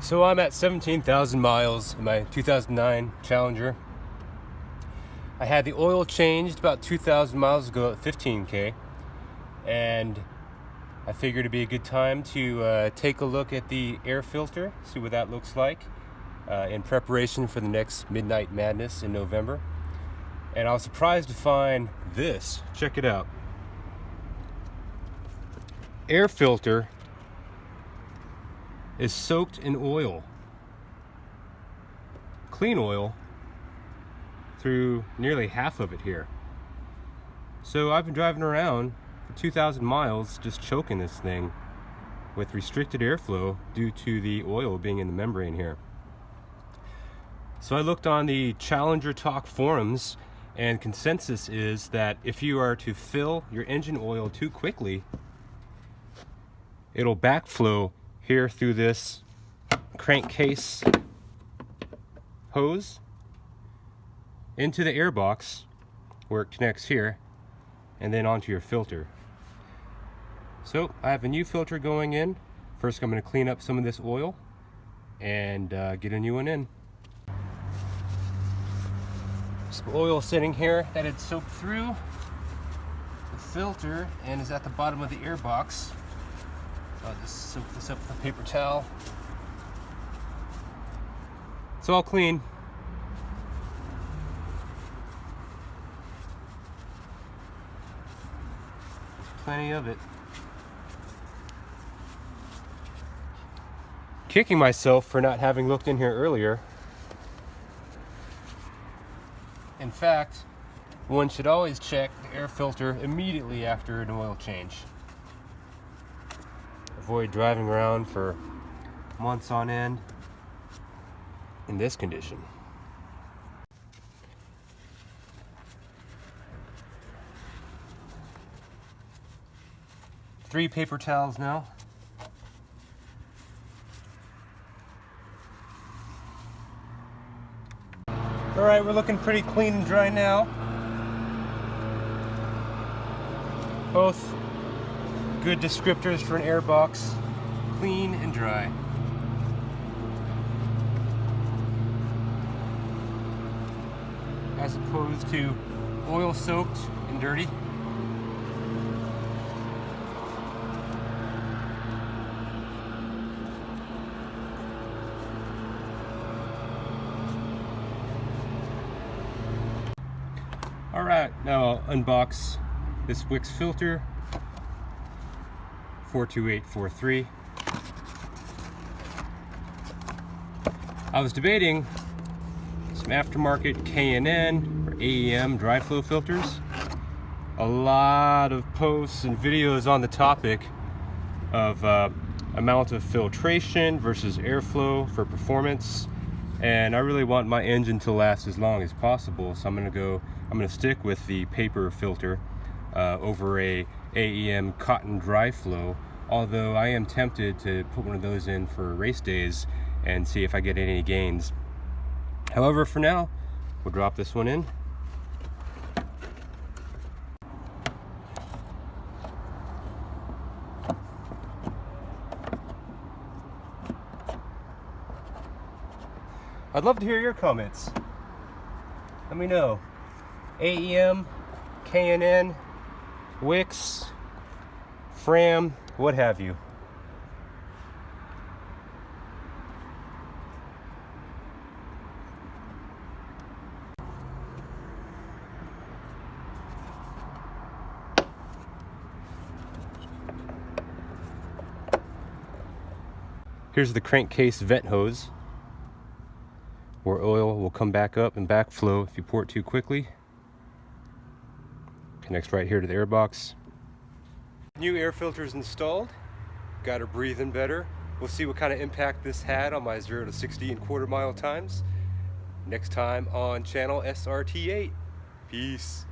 So I'm at 17,000 miles in my 2009 Challenger. I had the oil changed about 2,000 miles ago at 15k and I figured it'd be a good time to uh, take a look at the air filter, see what that looks like uh, in preparation for the next Midnight Madness in November. And I was surprised to find this. Check it out. Air filter is soaked in oil. Clean oil through nearly half of it here. So I've been driving around for 2,000 miles just choking this thing with restricted airflow due to the oil being in the membrane here. So I looked on the Challenger Talk forums and consensus is that if you are to fill your engine oil too quickly, it'll backflow here through this crankcase hose into the airbox where it connects here and then onto your filter. So I have a new filter going in. First I'm going to clean up some of this oil and uh, get a new one in. Some oil sitting here that had soaked through the filter and is at the bottom of the airbox. Just soak this up with a paper towel. It's all clean. Plenty of it. Kicking myself for not having looked in here earlier. In fact, one should always check the air filter immediately after an oil change avoid driving around for months on end in this condition. Three paper towels now. All right, we're looking pretty clean and dry now. Both good descriptors for an airbox. Clean and dry. As opposed to oil soaked and dirty. All right, now I'll unbox this Wix filter 42843. I was debating some aftermarket K&N or AEM dry flow filters. A lot of posts and videos on the topic of uh, amount of filtration versus airflow for performance and I really want my engine to last as long as possible so I'm gonna go I'm gonna stick with the paper filter uh, over a AEM cotton dry flow although I am tempted to put one of those in for race days and see if I get any gains however for now we'll drop this one in I'd love to hear your comments. Let me know. AEM, K&N, Wix, Fram, what have you. Here's the crankcase vent hose where oil will come back up and backflow if you pour it too quickly. Connects right here to the air box. New air filters installed. Got her breathing better. We'll see what kind of impact this had on my 0 to 60 and quarter mile times. Next time on channel SRT8. Peace.